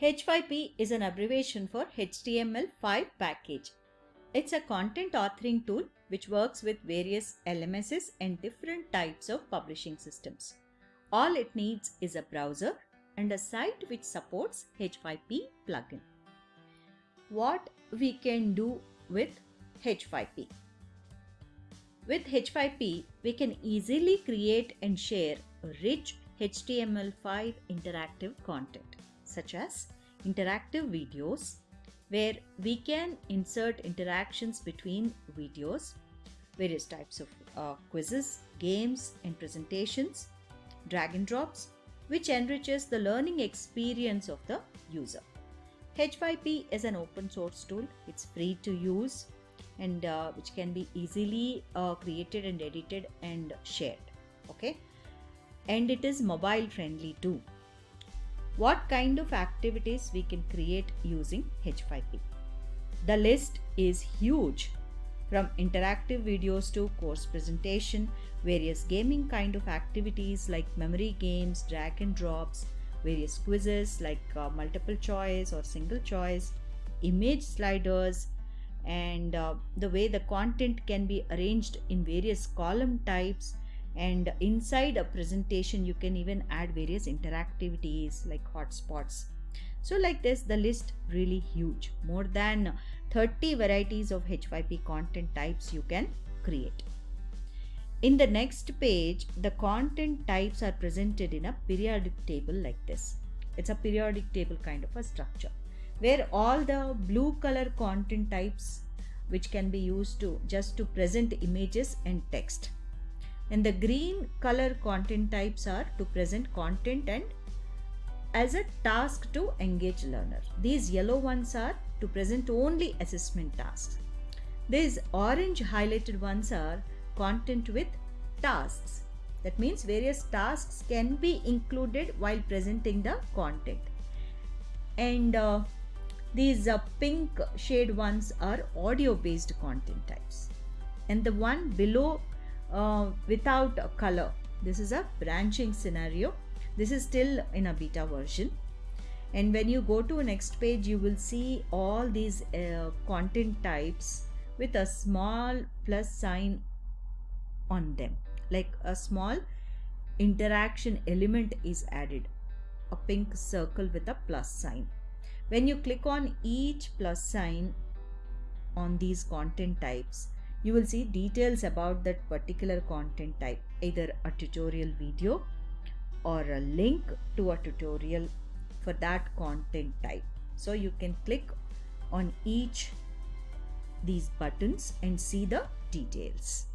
H5P is an abbreviation for HTML5 package. It's a content authoring tool which works with various LMSs and different types of publishing systems. All it needs is a browser and a site which supports H5P plugin. What we can do with H5P? With H5P, we can easily create and share rich HTML5 interactive content such as interactive videos where we can insert interactions between videos, various types of uh, quizzes, games and presentations, drag and drops which enriches the learning experience of the user. H5P is an open source tool. It's free to use and uh, which can be easily uh, created and edited and shared. Okay. And it is mobile friendly too what kind of activities we can create using H5P. The list is huge from interactive videos to course presentation, various gaming kind of activities like memory games, drag and drops, various quizzes like uh, multiple choice or single choice, image sliders, and uh, the way the content can be arranged in various column types and inside a presentation you can even add various interactivities like hotspots. So like this the list really huge. More than 30 varieties of h5p content types you can create. In the next page the content types are presented in a periodic table like this. It's a periodic table kind of a structure where all the blue color content types which can be used to just to present images and text and the green color content types are to present content and as a task to engage learner. These yellow ones are to present only assessment tasks. These orange highlighted ones are content with tasks. That means various tasks can be included while presenting the content. And uh, these uh, pink shade ones are audio based content types. And the one below uh, without a color. This is a branching scenario. This is still in a beta version. And when you go to next page, you will see all these uh, content types with a small plus sign on them. Like a small interaction element is added. A pink circle with a plus sign. When you click on each plus sign on these content types, you will see details about that particular content type either a tutorial video or a link to a tutorial for that content type. So you can click on each these buttons and see the details